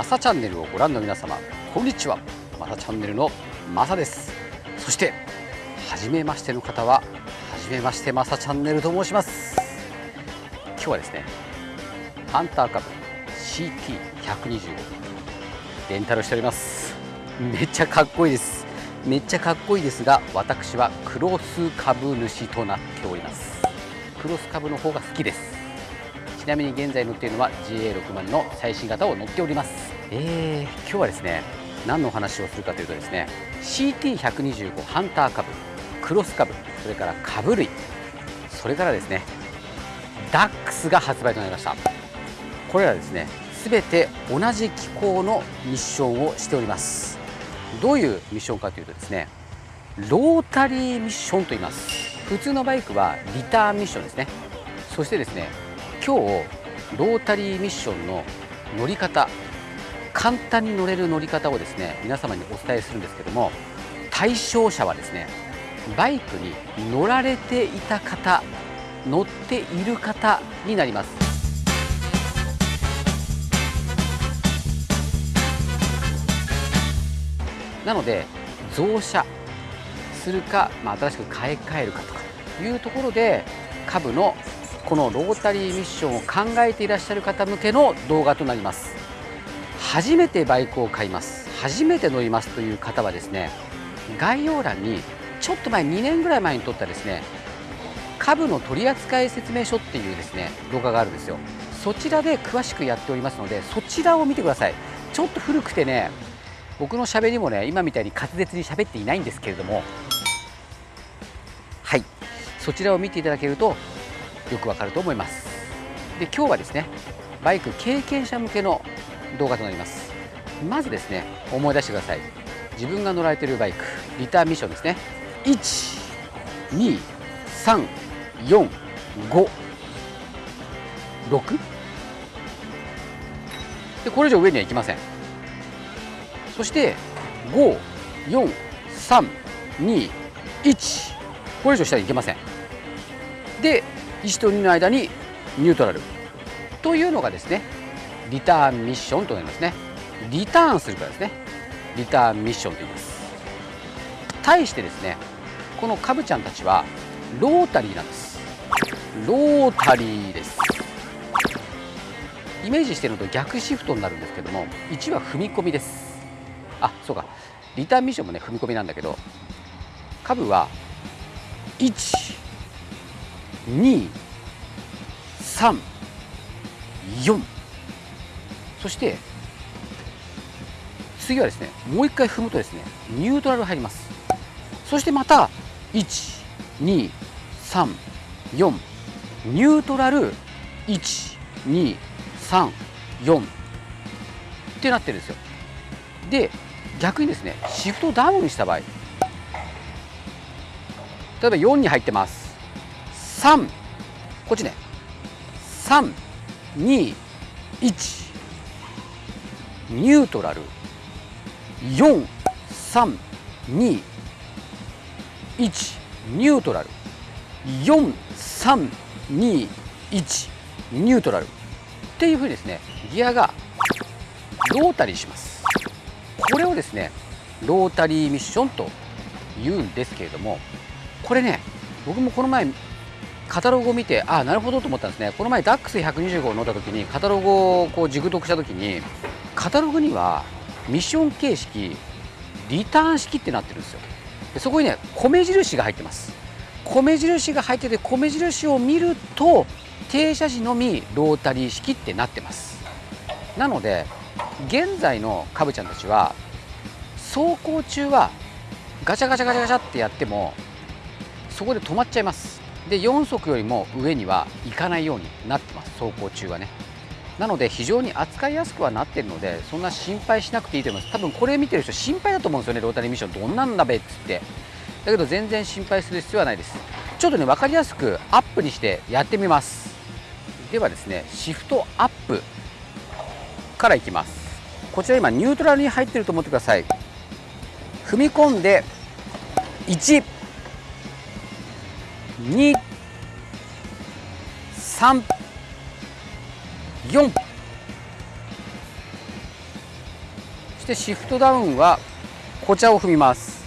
マサチャンネルをご覧の皆様こんにちは。マサチャンネルのマサです。そして初めましての方は初めましてマサチャンネルと申します。今日はですねハンターカブ CT125 レンタルしております。めっちゃかっこいいです。めっちゃかっこいいですが私はクロス株主となっております。クロス株の方が好きです。ちなみに現在乗っているのは GA60 の最新型を乗っております。えー、今日はですね何のお話をするかというとですね CT125 ハンター株クロス株それから株類それからですねダックスが発売となりました。これらですね全て同じ機構のミッションをしております。どういうミッションかというとですねロータリーミッションと言います。普通のバイクはリターンミッションですね。そしてですね今日ロータリーミッションの乗り方簡単に乗れる乗り方をですね皆様にお伝えするんですけども対象者はですねバイクに乗られていた方乗っている方になります。なので増車するか、まあ、新しく買い替えるかとかいうところで株のこのロータリーミッションを考えていらっしゃる方向けの動画となります。初めてバイクを買います。初めて乗りますという方はですね概要欄にちょっと前2年ぐらい前に撮ったですね株の取扱説明書っていうですね動画があるんですよ。そちらで詳しくやっておりますのでそちらを見てください。ちょっと古くてね僕のしゃべりもね今みたいに滑舌に喋っていないんですけれども。はい。そちらを見ていただけるとよくわかると思います。で今日はですねバイク経験者向けの動画となります。まずですね思い出してください。自分が乗られているバイクリターンミッションですね。12345でこれ以上上には行きません。そして54321これ以上下に行けません。で1と2の間にニュートラル。というのがですねリターンミッションとなりますね。リターンするからですね。リターンミッションと言います。対してですねこのカブちゃんたちはロータリーなんです。ロータリーです。イメージしてるのと逆シフトになるんですけども1は踏み込みです。あそうか。リターンミッションもね踏み込みなんだけどカブは1 2 3 4そして次はですねもう一回踏むとですねニュートラル入ります。そしてまた1 2 3 4ニュートラル1 2 3 4ってなってるんですよ。で逆にですねシフトダウンした場合例えば4に入ってます。3こっちね。321ニュートラル。4321ニュートラル。4321ニュートラル。っていうふうにですねギアがロータリーします。これをですねロータリーミッションと言うんですけれどもこれね僕もこの前カタログを見てあなるほどと思ったんですね。この前ダックス125を乗った時にカタログをこう熟読した時にカタログにはミッション形式リターン式ってなってるんですよ。でそこにね米印が入ってます。米印が入ってて米印を見ると停車時のみロータリー式ってなってます。なので現在のカブちゃんたちは走行中はガチャガチャガチャガチャってやってもそこで止まっちゃいます。で4速よりも上には行かないようになってます走行中はね。なので非常に扱いやすくはなってるのでそんな心配しなくていいと思います。多分これ見てる人心配だと思うんですよねロータリーミッションどんなんだべっつって。だけど全然心配する必要はないです。ちょっとね分かりやすくアップにしてやってみます。ではですねシフトアップからいきます。こちら今ニュートラルに入ってると思ってください。踏み込んで1 2 3 4してシフトダウンはこちらを踏みます。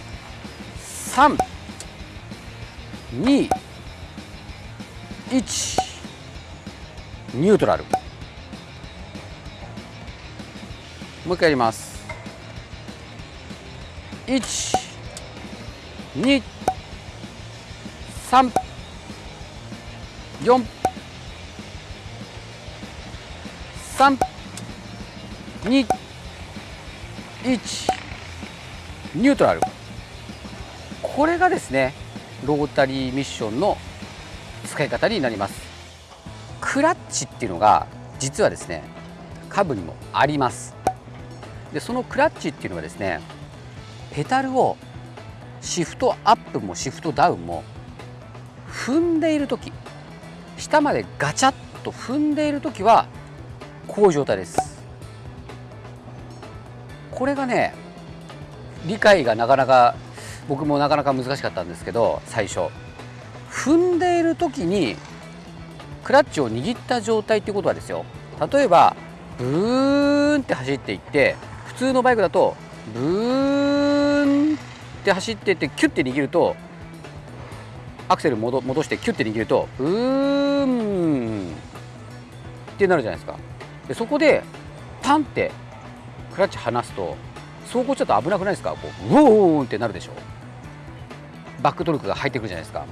3 2 1ニュートラル。もう一回やります。1 2 3 4 3 2 1ニュートラル。これがですねロータリーミッションの使い方になります。クラッチっていうのが実はですねカブにもあります。でそのクラッチっていうのはですねペダルをシフトアップもシフトダウンも踏んでいる時下までガチャッと踏んでいる時はこういう状態です。これがね理解がなかなか僕もなかなか難しかったんですけど最初。踏んでいる時にクラッチを握った状態っていうことはですよ。例えばブーンって走っていって普通のバイクだとブーンって走っていってキュッて握るとアクセル戻してキュッて握るとブーンってなるじゃないですか。でそこでパンってクラッチ離すと走行ちょっと危なくないですか？こうウォーンってなるでしょ。バックトルクが入ってくるじゃないですか。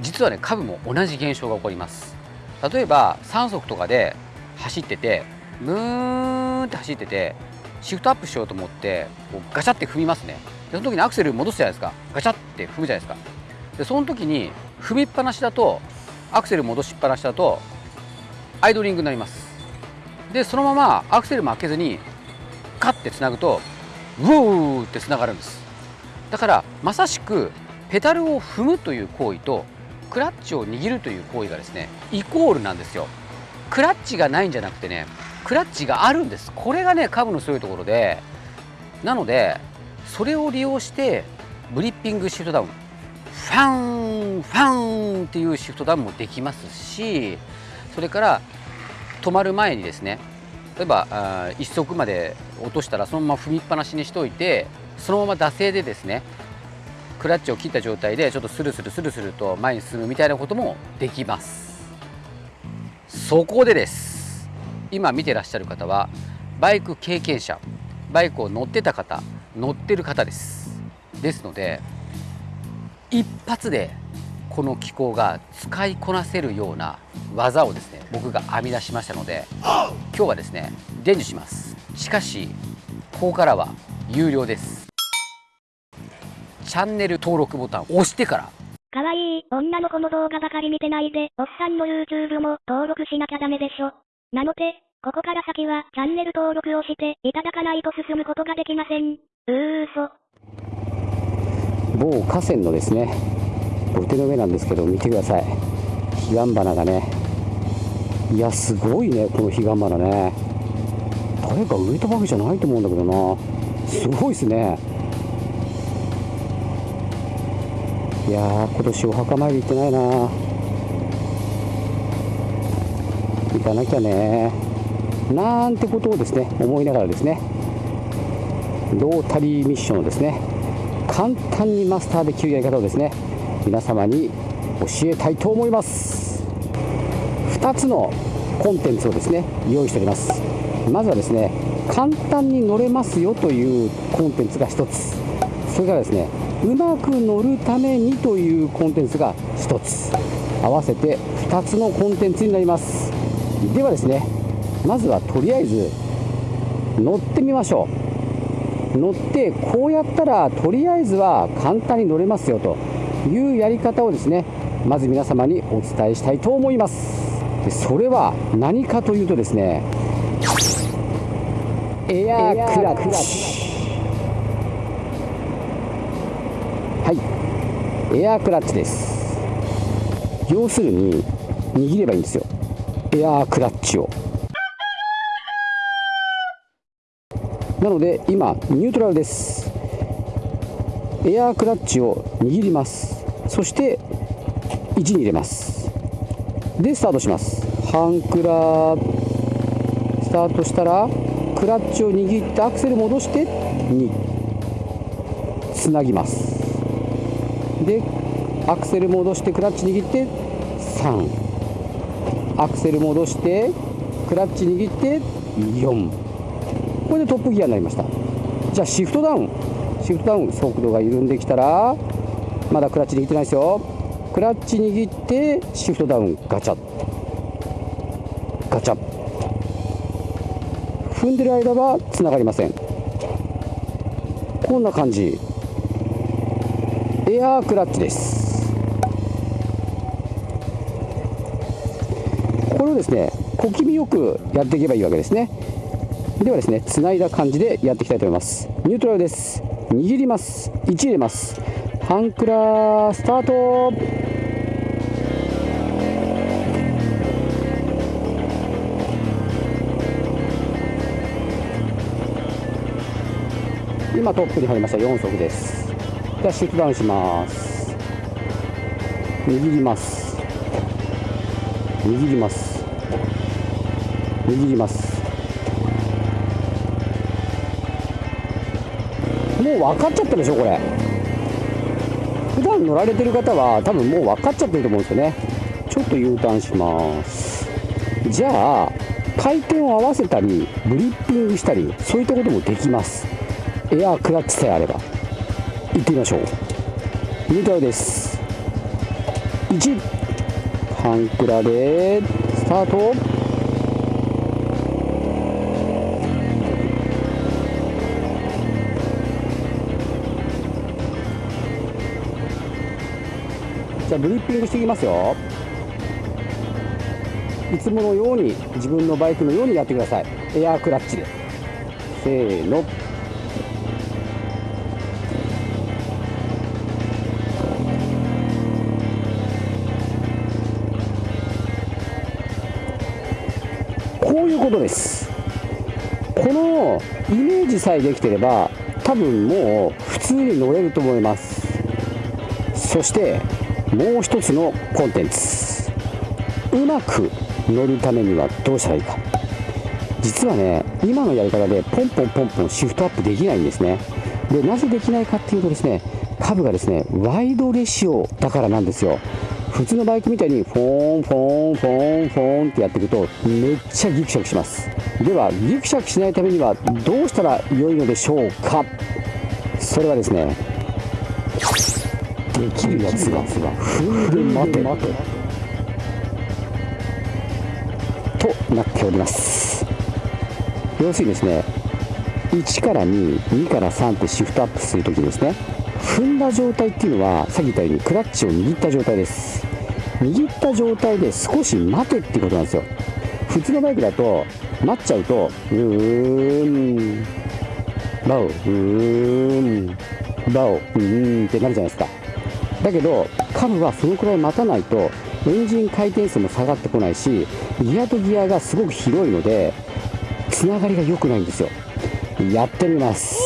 実はねカブも同じ現象が起こります。例えば3速とかで走っててムーンって走っててシフトアップしようと思ってこうガチャって踏みますね。でその時にアクセル戻すじゃないですか。ガチャって踏むじゃないですか。でその時に踏みっぱなしだとアクセル戻しっぱなしだとアイドリングになります。でそのままアクセルも開けずにカッてつなぐとウォーってつながるんです。だからまさしくペダルを踏むという行為とクラッチを握るという行為がですねイコールなんですよ。クラッチがないんじゃなくてねクラッチがあるんです。これがねカブの強いところでなのでそれを利用してブリッピングシフトダウン。ファンファンっていうシフトダウンもできますしそれから止まる前にですね例えば1足まで落としたらそのまま踏みっぱなしにしておいてそのまま惰性でですねクラッチを切った状態でちょっとスルスルスルスルと前に進むみたいなこともできます。そこでです。今見てらっしゃる方はバイク経験者バイクを乗ってた方乗ってる方です。ですので一発でこの機構が使いこなせるような技をですね僕が編み出しましたので今日はですね伝授しますしかしここからは有料ですチャンネル登録ボタンを押してからかわいい女の子の動画ばかり見てないで、おっさんの YouTube も登録しなきゃダメでしょ。なので、ここから先はチャンネル登録をしていただかないと進むことができません。うーそ。某河川のですね、土手の上なんですけど、見てください。彼岸花がね、いや、すごいね、この彼岸花ね。誰か植えたわけじゃないと思うんだけどな。すごいですね。いやー、今年お墓参り行ってないな。行かなきゃね。なんてことをですね、思いながらですね、ロータリーミッションをですね、簡単にマスターできるやり方をですね、皆様に教えたいと思います。2つのコンテンツをですね用意しております。まずはですね簡単に乗れますよというコンテンツが1つ。それからですねうまく乗るためにというコンテンツが1つ。合わせて2つのコンテンツになります。ではですねまずはとりあえず乗ってみましょう。乗ってこうやったらとりあえずは簡単に乗れますよというやり方をですねまず皆様にお伝えしたいと思います。でそれは何かというとですねエアークラッチ。はい。エアークラッチです。要するに握ればいいんですよ。エアークラッチを。なので今ニュートラルです。エアークラッチを握ります。そして1に入れます。でスタートします。半クラスタートしたらクラッチを握ってアクセル戻して2つなぎます。でアクセル戻してクラッチ握って3アクセル戻してクラッチ握って4これでトップギアになりました。じゃあシフトダウン。シフトダウン速度が緩んできたらまだクラッチ握ってないですよ。クラッチ握ってシフトダウンガチャガチャ踏んでる間はつながりません。こんな感じ。エアークラッチです。これをですね小気味よくやっていけばいいわけですね。ではですねつないだ感じでやっていきたいと思います。ニュートラルです。握ります。1入れます。ハンクラスタート。今トップに入りました。4速です。じゃあシフトダウンします。握ります。握ります。握ります。もう分かっちゃったでしょこれ。普段乗られてる方は多分もう分かっちゃってると思うんですよね。ちょっと U ターンします。じゃあ回転を合わせたりブリッピングしたりそういったこともできます。エアークラッチさえあれば。行ってみましょう。ニュートラルです。1ハンクラでスタート。ゃあブリッピングしていきますよ。いつものように自分のバイクのようにやってください。エアークラッチで。せーの。こういうことです。このイメージさえできてれば多分もう普通に乗れると思います。そしてもう一つのコンテンツ。うまく乗るためにはどうしたらいいか。実はね今のやり方でポンポンポンポンシフトアップできないんですね。でなぜできないかっていうとですねカブがですねワイドレシオだからなんですよ。普通のバイクみたいにフォーンフォーンフォーンフォーンってやっていくとめっちゃギクシャクします。ではギクシャクしないためにはどうしたら良いのでしょうか。それはですねできるやつが。踏んで待て待てとなっております。要するにですね1から22から3ってシフトアップするときですね踏んだ状態っていうのはさっき言ったようにクラッチを握った状態です。握った状態で少し待てってことなんですよ。普通のバイクだと待っちゃうとうーんバオうーんバオうーんってなるじゃないですか。だけどカブはそのくらい待たないとエンジン回転数も下がってこないしギアとギアがすごく広いのでつながりが良くないんですよ。やってみます。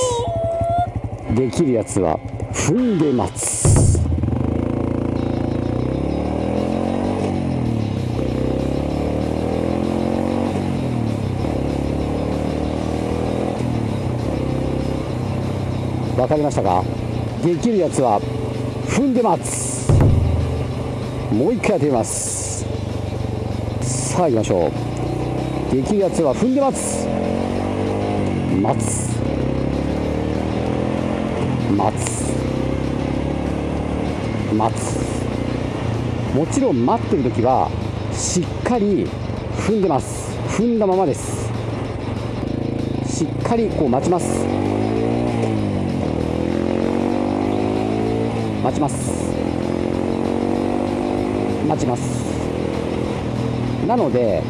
できるやつは踏んで待つ。わかりましたか？できるやつは踏んで待つ。もう一回やってみますさあ行きましょうできるやつ。は踏んで待つ。待つ。待つ。待つ。もちろん待ってる時はしっかり踏んでます踏んだままですしっかりこう待ちます待ちます。待ちます。なので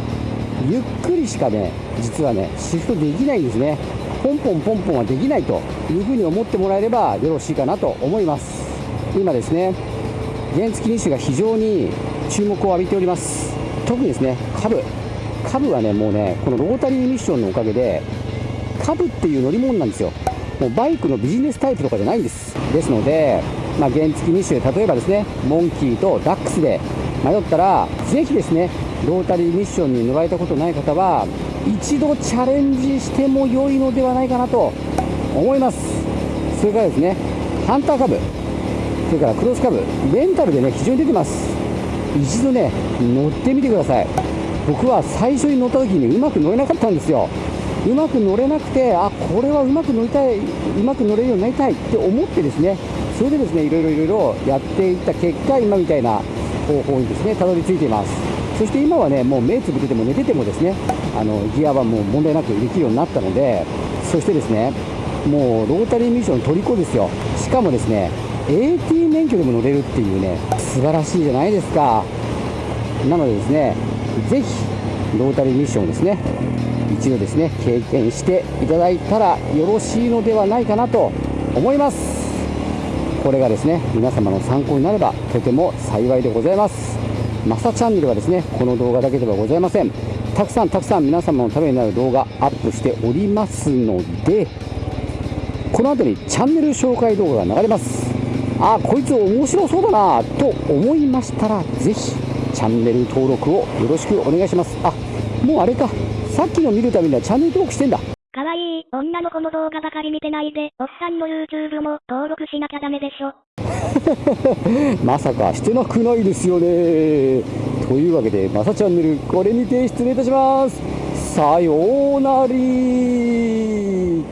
ゆっくりしかね実はねシフトできないんですね。ポンポンポンポンはできないというふうに思ってもらえればよろしいかなと思います。今ですね原付2種が非常に注目を浴びております。特にですねカブカブはねもうねこのロータリーミッションのおかげでカブっていう乗り物なんですよ。もうバイクのビジネスタイプとかじゃないんです。ですので、まあ、原付2種例えばですねモンキーとダックスで迷ったらぜひですねロータリーミッションに乗られたことない方は一度チャレンジしても良いのではないかなと思います。それからですねハンター株それからクロス株レンタルでね非常に出てます。一度ね乗ってみてください。僕は最初に乗った時にうまく乗れなかったんですよ。うまく乗れなくてあこれはうまく乗りたいうまく乗れるようになりたいって思ってですねそれでですねいろいろいろいろやっていった結果今みたいな方法にですねたどり着いています。そして今はねもう目つぶってても寝ててもですねあのギアはもう問題なくできるようになったのでそしてですねもうロータリーミッション虜ですよ。しかもですね AT 免許でも乗れるっていうね素晴らしいじゃないですか。なのでですねぜひロータリーミッションをですね一度ですね経験していただいたらよろしいのではないかなと思います。これがですね皆様の参考になればとても幸いでございます。マサチャンネルはですねこの動画だけではございません。たくさんたくさん皆様のためになる動画アップしておりますのでこの後にチャンネル紹介動画が流れます。あこいつ面白そうだなと思いましたらぜひチャンネル登録をよろしくお願いします。あもうあれか。さっきの見るためにはチャンネル登録してんだ。かわいい女の子の動画ばかり見てないで、おっさんの YouTube も登録しなきゃダメでしょ。まさかしてなくないですよね。というわけでまさチャンネルこれにて失礼いたします。さようなり